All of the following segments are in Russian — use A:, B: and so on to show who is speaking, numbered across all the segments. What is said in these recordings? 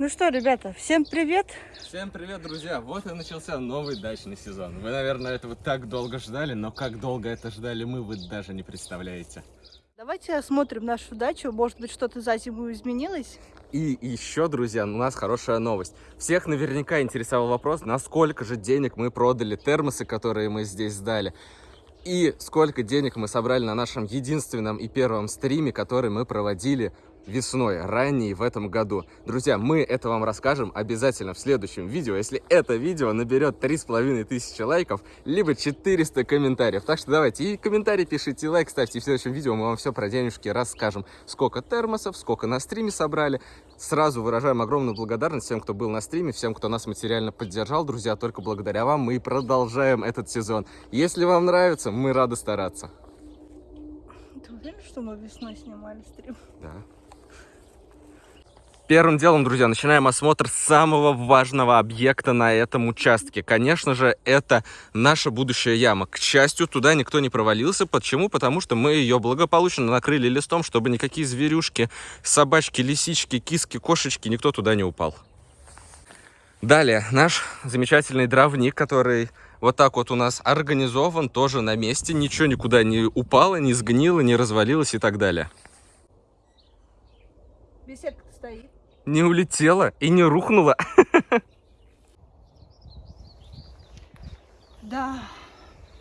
A: Ну что, ребята, всем привет!
B: Всем привет, друзья! Вот и начался новый дачный сезон. Вы, наверное, этого так долго ждали, но как долго это ждали мы, вы даже не представляете.
A: Давайте осмотрим нашу дачу. Может быть, что-то за зиму изменилось?
B: И еще, друзья, у нас хорошая новость. Всех наверняка интересовал вопрос, насколько же денег мы продали термосы, которые мы здесь сдали. И сколько денег мы собрали на нашем единственном и первом стриме, который мы проводили весной, ранней в этом году. Друзья, мы это вам расскажем обязательно в следующем видео, если это видео наберет 3500 лайков, либо 400 комментариев. Так что давайте и комментарий пишите, и лайк ставьте, и в следующем видео мы вам все про денежки расскажем. Сколько термосов, сколько на стриме собрали. Сразу выражаем огромную благодарность всем, кто был на стриме, всем, кто нас материально поддержал. Друзья, только благодаря вам мы и продолжаем этот сезон. Если вам нравится, мы рады стараться.
A: Ты уверен, что мы весной снимали стрим?
B: Да. Первым делом, друзья, начинаем осмотр самого важного объекта на этом участке. Конечно же, это наша будущая яма. К счастью, туда никто не провалился. Почему? Потому что мы ее благополучно накрыли листом, чтобы никакие зверюшки, собачки, лисички, киски, кошечки, никто туда не упал. Далее, наш замечательный дровник, который вот так вот у нас организован, тоже на месте. Ничего никуда не упало, не сгнило, не развалилось и так далее.
A: Беседка стоит
B: не улетела и не рухнула.
A: Да,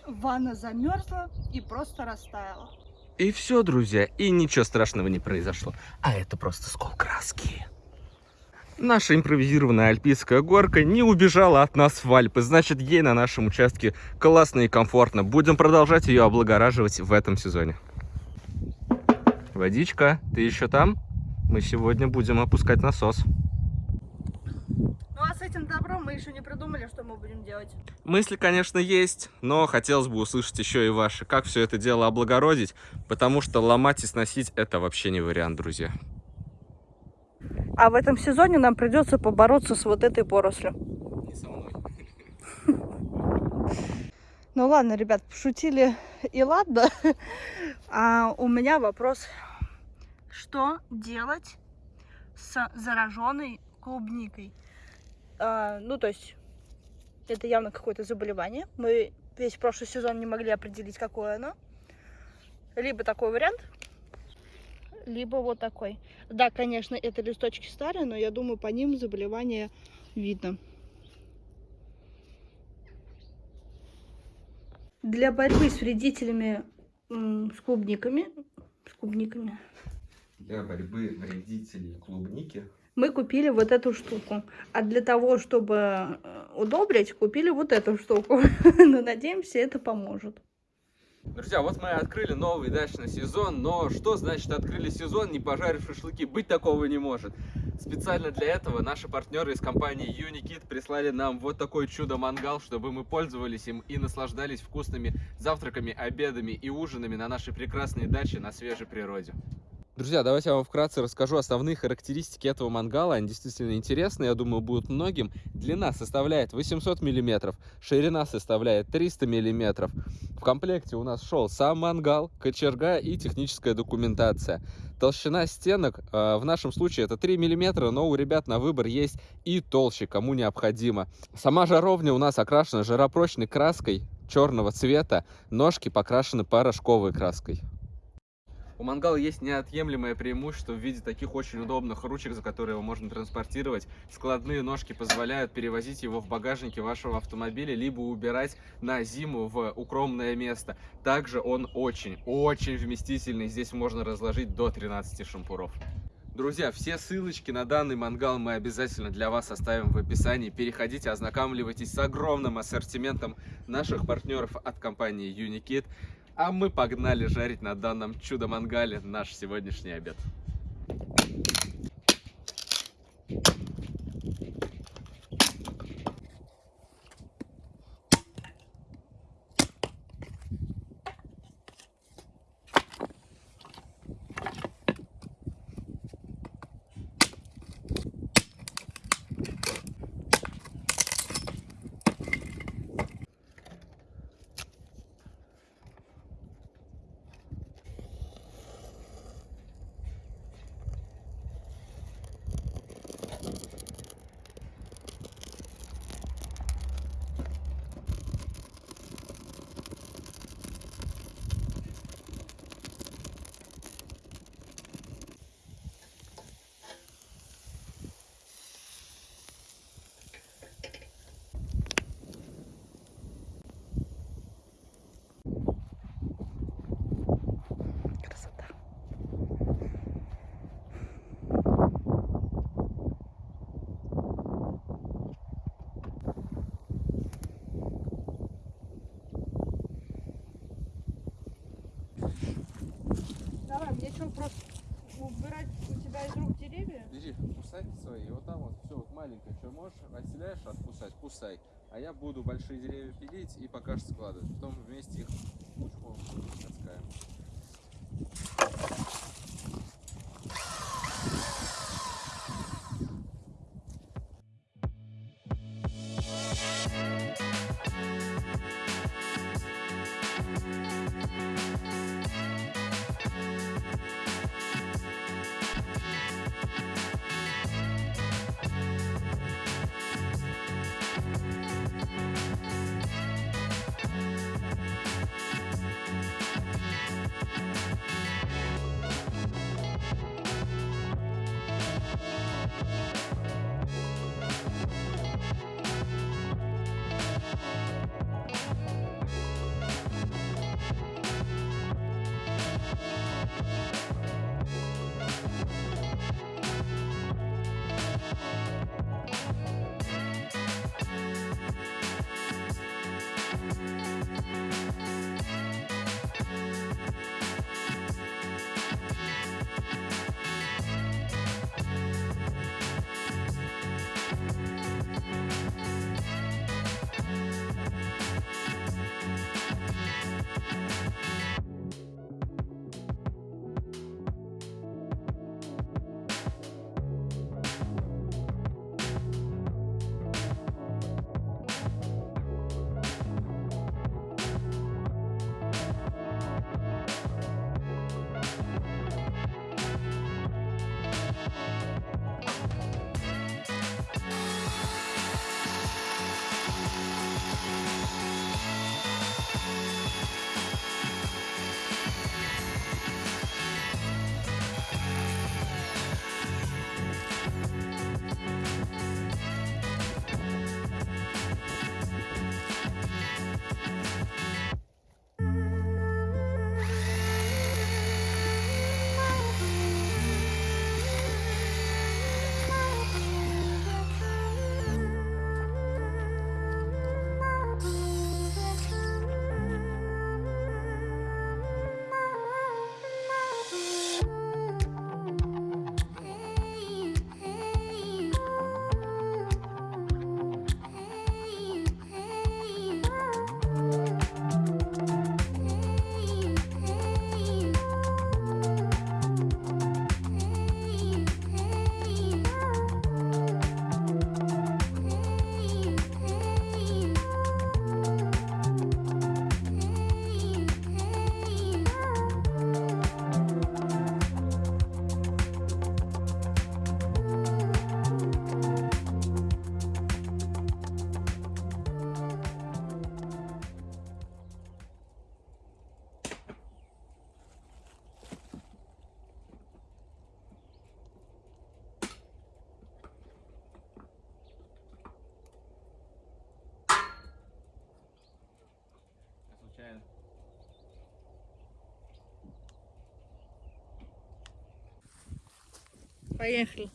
A: ванна замерзла и просто растаяла.
B: И все, друзья, и ничего страшного не произошло. А это просто скол краски. Наша импровизированная альпийская горка не убежала от нас в Альпы, значит ей на нашем участке классно и комфортно. Будем продолжать ее облагораживать в этом сезоне. Водичка, ты еще там? Мы сегодня будем опускать насос.
A: Ну а с этим добром мы еще не придумали, что мы будем делать.
B: Мысли, конечно, есть, но хотелось бы услышать еще и ваши. Как все это дело облагородить, потому что ломать и сносить это вообще не вариант, друзья.
A: А в этом сезоне нам придется побороться с вот этой порослью.
B: Не со мной.
A: Ну ладно, ребят, пошутили и ладно. А у меня вопрос что делать с зараженной клубникой. А, ну, то есть, это явно какое-то заболевание. Мы весь прошлый сезон не могли определить, какое оно. Либо такой вариант, либо вот такой. Да, конечно, это листочки старые, но я думаю, по ним заболевание видно. Для борьбы с вредителями с клубниками, с клубниками,
B: для борьбы вредителей клубники.
A: Мы купили вот эту штуку. А для того, чтобы э, удобрить, купили вот эту штуку. Но надеемся, это поможет.
B: Друзья, вот мы открыли новый дачный сезон, но что значит открыли сезон, не пожарив шашлыки? Быть такого не может. Специально для этого наши партнеры из компании Unikit прислали нам вот такой чудо-мангал, чтобы мы пользовались им и наслаждались вкусными завтраками, обедами и ужинами на нашей прекрасной даче на свежей природе. Друзья, давайте я вам вкратце расскажу основные характеристики этого мангала. Они действительно интересные, я думаю, будут многим. Длина составляет 800 мм, ширина составляет 300 мм. В комплекте у нас шел сам мангал, кочерга и техническая документация. Толщина стенок э, в нашем случае это 3 мм, но у ребят на выбор есть и толще, кому необходимо. Сама жаровня у нас окрашена жаропрочной краской черного цвета, ножки покрашены порошковой краской. У мангала есть неотъемлемое преимущество в виде таких очень удобных ручек, за которые его можно транспортировать. Складные ножки позволяют перевозить его в багажнике вашего автомобиля, либо убирать на зиму в укромное место. Также он очень-очень вместительный. Здесь можно разложить до 13 шампуров. Друзья, все ссылочки на данный мангал мы обязательно для вас оставим в описании. Переходите, ознакомливайтесь с огромным ассортиментом наших партнеров от компании Unikit. А мы погнали жарить на данном чудо-мангале наш сегодняшний обед.
A: вопрос
B: Бери, кусай свои, и вот там вот все вот маленькое, что можешь, отселяешь, откусать, кусай. А я буду большие деревья пилить и пока что складывать. Потом вместе их пучком таскаем.
A: Поехали.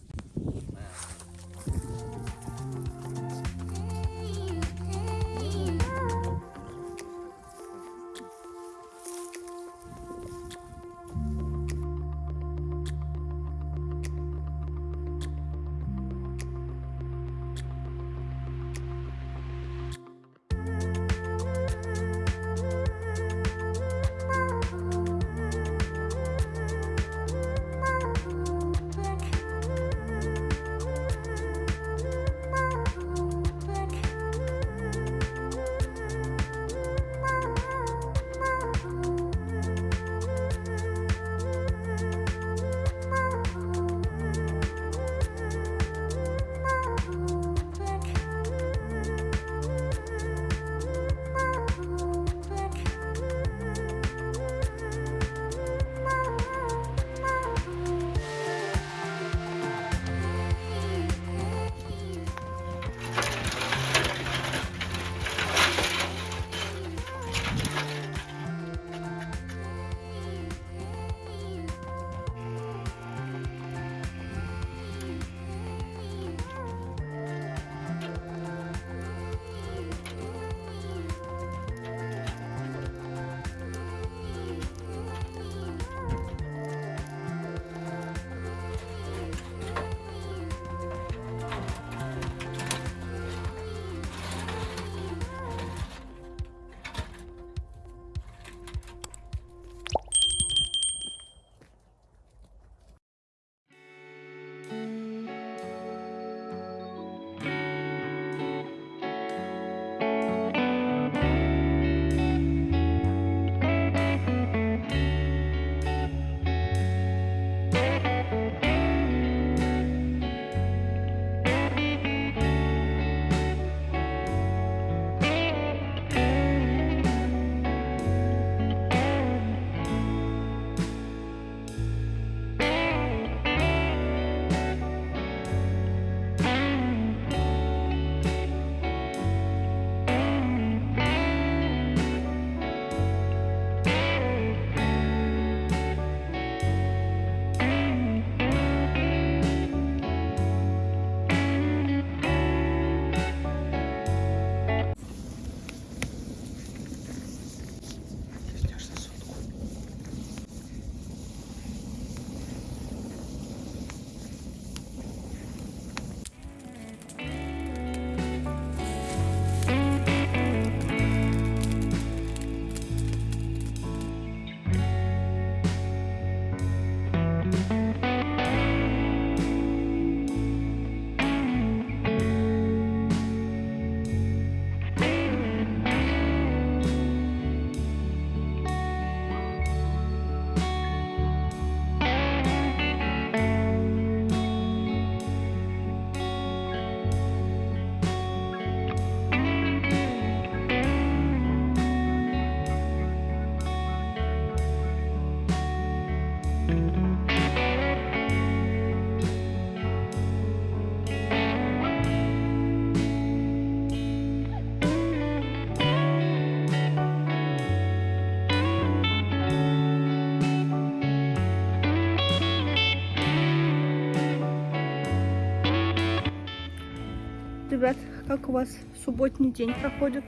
A: Как у вас субботний день проходит?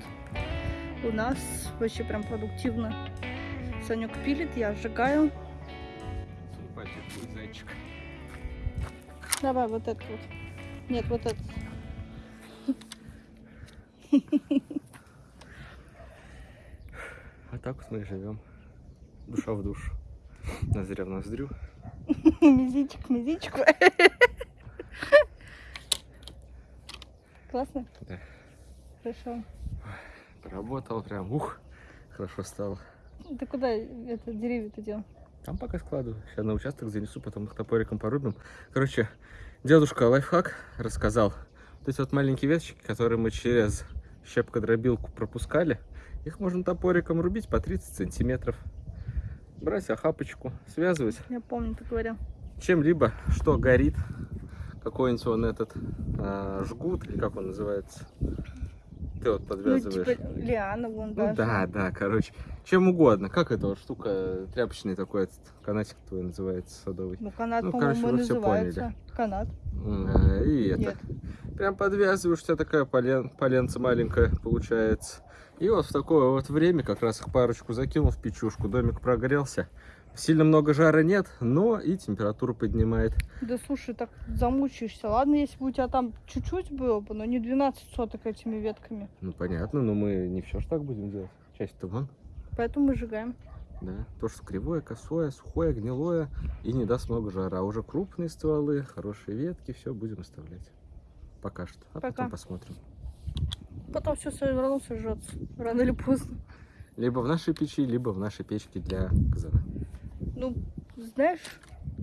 A: У нас вообще прям продуктивно. Санек пилит, я сжигаю.
B: Зайчик.
A: Давай вот этот вот. Нет, вот этот.
B: А так вот мы и живем. Душа в душу. Ноздря в ноздрю.
A: Мизичек, мизичек. Классно?
B: Да.
A: Хорошо.
B: Поработал прям. Ух, хорошо стало.
A: Ты куда это деревья-то дел?
B: Там пока складываю. Сейчас на участок занесу, потом их топориком порубим. Короче, дедушка лайфхак рассказал. Вот эти вот маленькие веточки, которые мы через щепкодробилку пропускали, их можно топориком рубить по 30 сантиметров. Брать охапочку, связывать
A: Я помню, ты говорил.
B: чем-либо, что горит. Какой-нибудь он этот а, жгут, или как он называется. Ты вот
A: Ну,
B: подвязываешь.
A: типа лиана вон
B: Ну
A: даже.
B: да, да, короче. Чем угодно. Как эта вот штука, тряпочный такой этот канатик твой называется, садовый.
A: Ну, канат,
B: Ну, короче, вы всё
A: называется. Канат.
B: А, И это.
A: Нет.
B: Прям подвязываешь, у тебя такая полен, поленца маленькая получается. И вот в такое вот время как раз их парочку закинул в печушку. Домик прогрелся. Сильно много жара нет, но и температуру поднимает.
A: Да слушай, так замучаешься. Ладно, если бы у тебя там чуть-чуть было бы, но не 12 соток этими ветками.
B: Ну понятно, но мы не все ж так будем делать. Часть-то вон.
A: Поэтому мы сжигаем.
B: Да, то, что кривое, косое, сухое, гнилое и не даст много жара. А уже крупные стволы, хорошие ветки, все будем оставлять. Пока что. А
A: Пока.
B: потом посмотрим.
A: Потом все все равно сожжется. Рано или поздно.
B: Либо в нашей печи, либо в нашей печке для казана.
A: Ну, знаешь,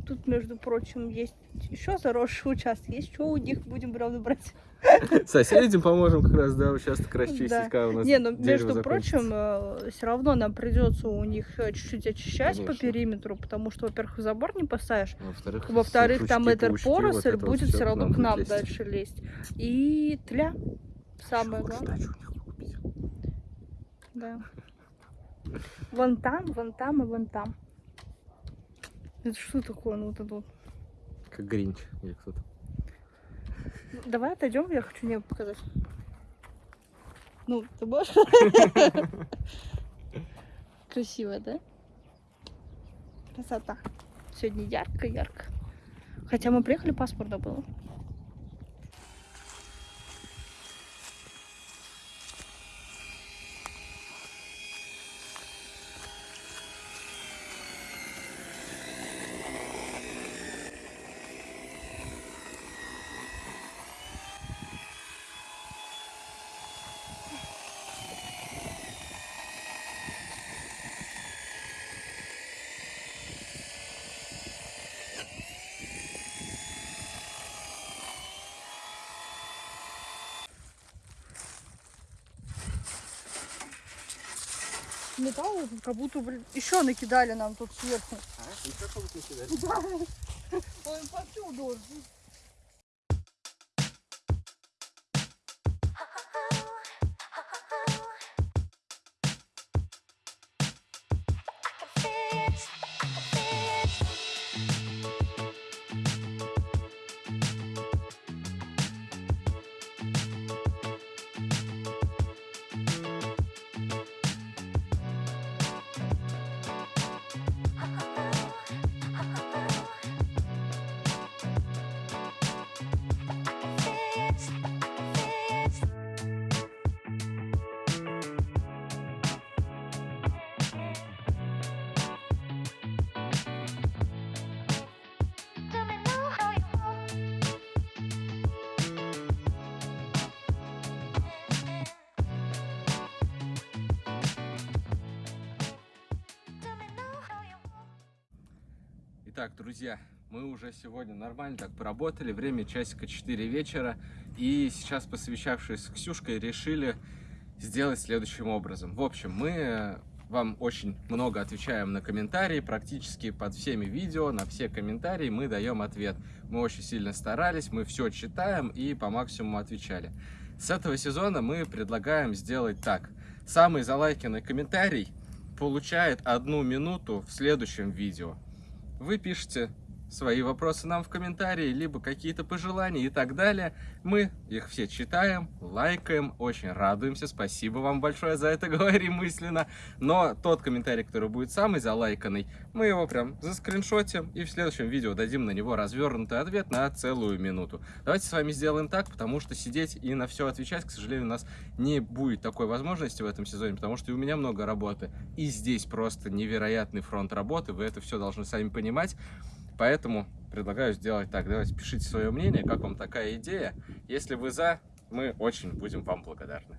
A: тут, между прочим, есть еще заросший участок. Есть что у них будем, правда, брать.
B: Соседям поможем как раз, да, участок расчистить,
A: Да.
B: когда у нас
A: Не, ну, между
B: закончится.
A: прочим, все равно нам придется у них э, чуть-чуть очищать по
B: Конечно.
A: периметру, потому что, во-первых, забор не поставишь.
B: Во-вторых,
A: Во-вторых, там эта
B: паучки, вот
A: поросль
B: вот
A: будет все равно к нам
B: лезть.
A: дальше лезть. И тля. Самое главное. Да. Вон там, вон там и вон там. Это что такое? Ну, вот это вот.
B: Как Гринч или кто-то.
A: Давай отойдем, я хочу небо показать. Ну, ты можешь? Красиво, да? Красота. Сегодня ярко-ярко. Хотя мы приехали, пасмурно было. Как будто, блин, еще накидали нам тут сверху. Да. Ой, повсюду.
B: Итак, друзья, мы уже сегодня нормально так поработали. Время часика 4 вечера. И сейчас, посовещавшись с Ксюшкой, решили сделать следующим образом. В общем, мы э, вам очень много отвечаем на комментарии, практически под всеми видео, на все комментарии мы даем ответ. Мы очень сильно старались, мы все читаем и по максимуму отвечали. С этого сезона мы предлагаем сделать так. Самый залайканный комментарий получает одну минуту в следующем видео. Вы пишете свои вопросы нам в комментарии, либо какие-то пожелания и так далее. Мы их все читаем, лайкаем, очень радуемся. Спасибо вам большое за это, говорим мысленно. Но тот комментарий, который будет самый залайканный, мы его прям заскриншотим и в следующем видео дадим на него развернутый ответ на целую минуту. Давайте с вами сделаем так, потому что сидеть и на все отвечать, к сожалению, у нас не будет такой возможности в этом сезоне, потому что и у меня много работы. И здесь просто невероятный фронт работы, вы это все должны сами понимать. Поэтому предлагаю сделать так. Давайте пишите свое мнение, как вам такая идея. Если вы за, мы очень будем вам благодарны.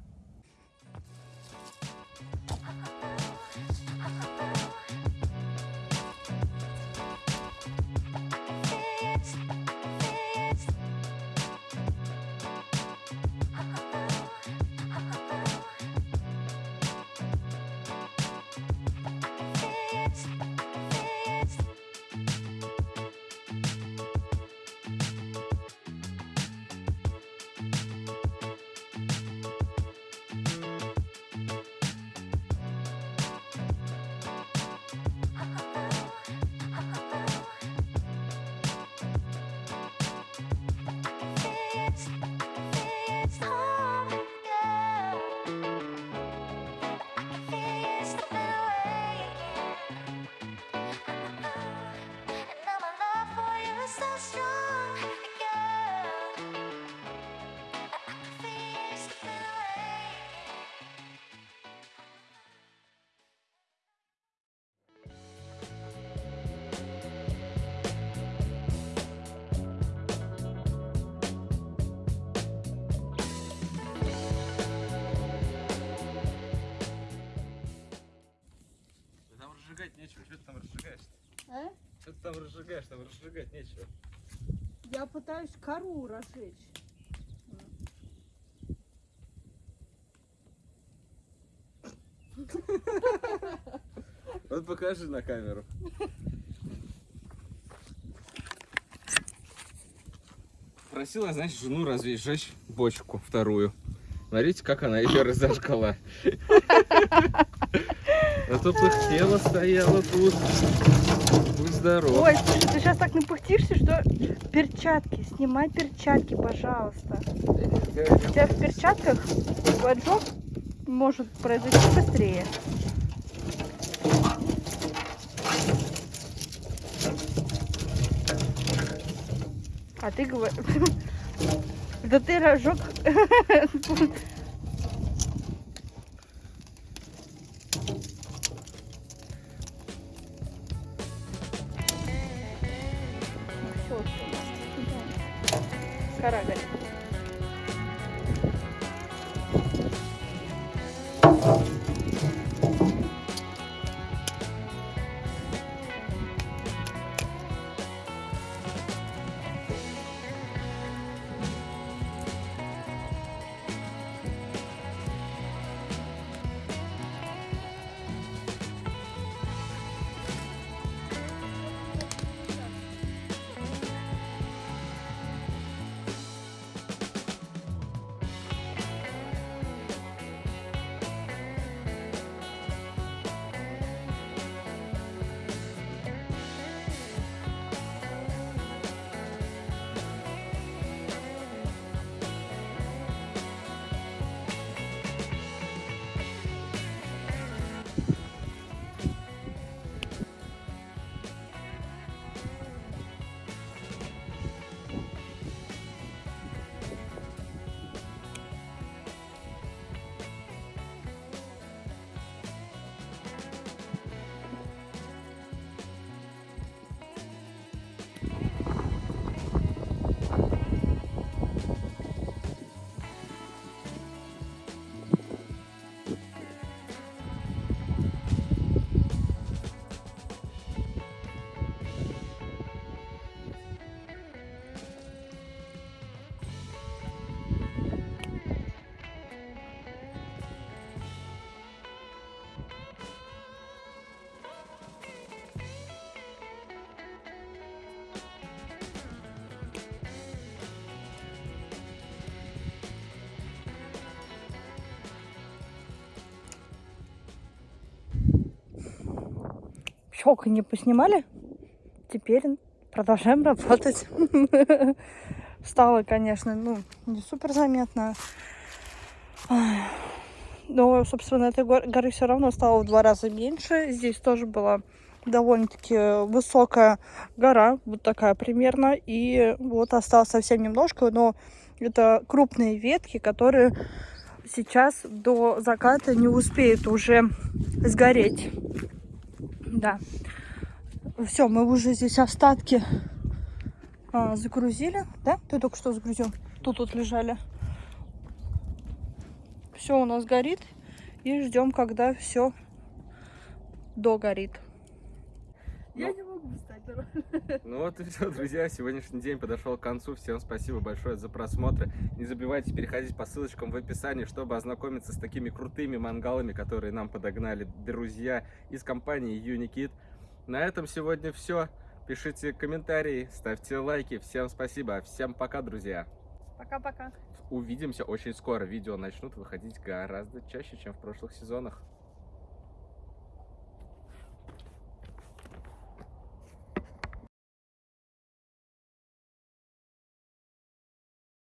B: Там разжигаешь? Там разжигать нечего.
A: Я пытаюсь кору разжечь.
B: Вот покажи на камеру. Просила, значит, жену разжечь бочку вторую. Смотрите, как она ее разожгла. А то пыхтела, стояла тут. Будь здоров.
A: Ой, слушай, ты сейчас так напыхтишься, что перчатки, снимай перчатки, пожалуйста. У тебя в перчатках поджог может произойти быстрее. А ты говоришь... Да ты разжег... Щелканье поснимали? Теперь продолжаем работать. Стало, конечно, ну, не супер заметно. Но, собственно, этой гор- горы все равно стало в два раза меньше. Здесь тоже была довольно-таки высокая гора, вот такая примерно. И вот осталось совсем немножко, но это крупные ветки, которые сейчас до заката не успеют уже сгореть. Да. Все, мы уже здесь остатки а, загрузили. Да? Ты только что загрузил? Тут вот лежали. Все у нас горит. И ждем, когда все догорит. Я
B: Ну.
A: Встать.
B: Ну вот и все, друзья, сегодняшний день подошел к концу. Всем спасибо большое за просмотр. Не забывайте переходить по ссылочкам в описании, чтобы ознакомиться с такими крутыми мангалами, которые нам подогнали друзья из компании Unikit. На этом сегодня все. Пишите комментарии, ставьте лайки. Всем спасибо. Всем пока, друзья.
A: Пока-пока.
B: Увидимся очень скоро. Видео начнут выходить гораздо чаще, чем в прошлых сезонах.